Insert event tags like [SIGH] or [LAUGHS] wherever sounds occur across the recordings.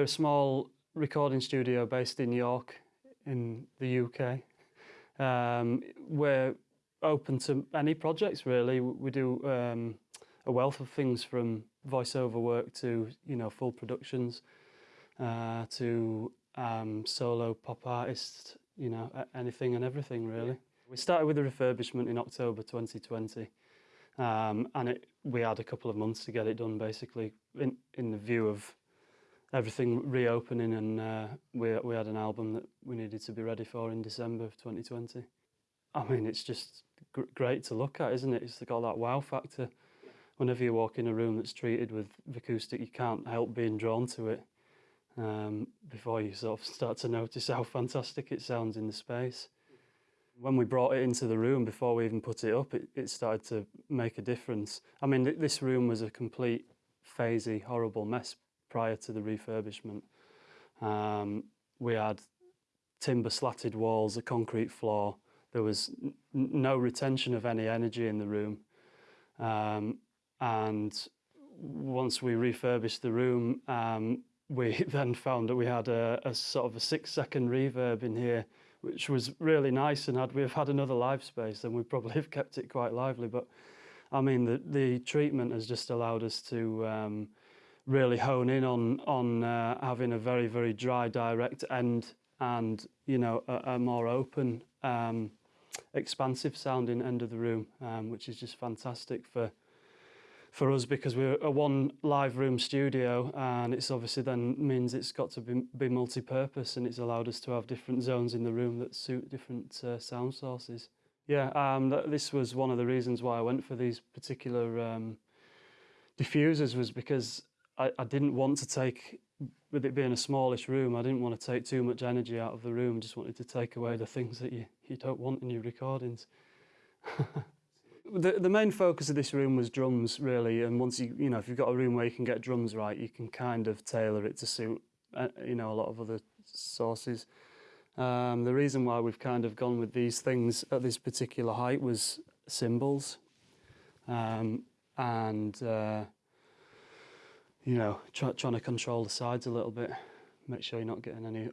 we're a small recording studio based in York in the UK. Um, we're open to any projects really. We do um, a wealth of things from voiceover work to you know full productions uh, to um, solo pop artists, you know anything and everything really. We started with the refurbishment in October 2020 um, and it, we had a couple of months to get it done basically in, in the view of everything reopening and uh, we, we had an album that we needed to be ready for in December of 2020. I mean, it's just gr great to look at, isn't it? It's got that wow factor. Whenever you walk in a room that's treated with acoustic, you can't help being drawn to it um, before you sort of start to notice how fantastic it sounds in the space. When we brought it into the room, before we even put it up, it, it started to make a difference. I mean, th this room was a complete phasey, horrible mess prior to the refurbishment. Um, we had timber slatted walls, a concrete floor. There was no retention of any energy in the room. Um, and once we refurbished the room, um, we [LAUGHS] then found that we had a, a, sort of a six second reverb in here, which was really nice. And had we have had another live space, then we probably [LAUGHS] have kept it quite lively. But I mean, the, the treatment has just allowed us to um, really hone in on on uh, having a very very dry direct end and you know a, a more open um, expansive sounding end of the room um, which is just fantastic for for us because we're a one live room studio and it's obviously then means it's got to be, be multi-purpose and it's allowed us to have different zones in the room that suit different uh, sound sources. Yeah, um, th this was one of the reasons why I went for these particular um, diffusers was because I, I didn't want to take, with it being a smallish room, I didn't want to take too much energy out of the room, just wanted to take away the things that you, you don't want in your recordings. [LAUGHS] the, the main focus of this room was drums, really, and once you, you know, if you've got a room where you can get drums right, you can kind of tailor it to suit, uh, you know, a lot of other sources. Um, the reason why we've kind of gone with these things at this particular height was cymbals. Um, and uh, you know, try, trying to control the sides a little bit, make sure you're not getting any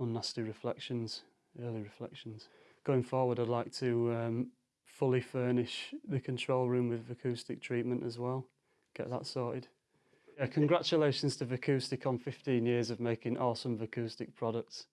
unnasty reflections, early reflections. Going forward, I'd like to um, fully furnish the control room with acoustic treatment as well, get that sorted. Yeah, congratulations to Vicoustic on 15 years of making awesome acoustic products.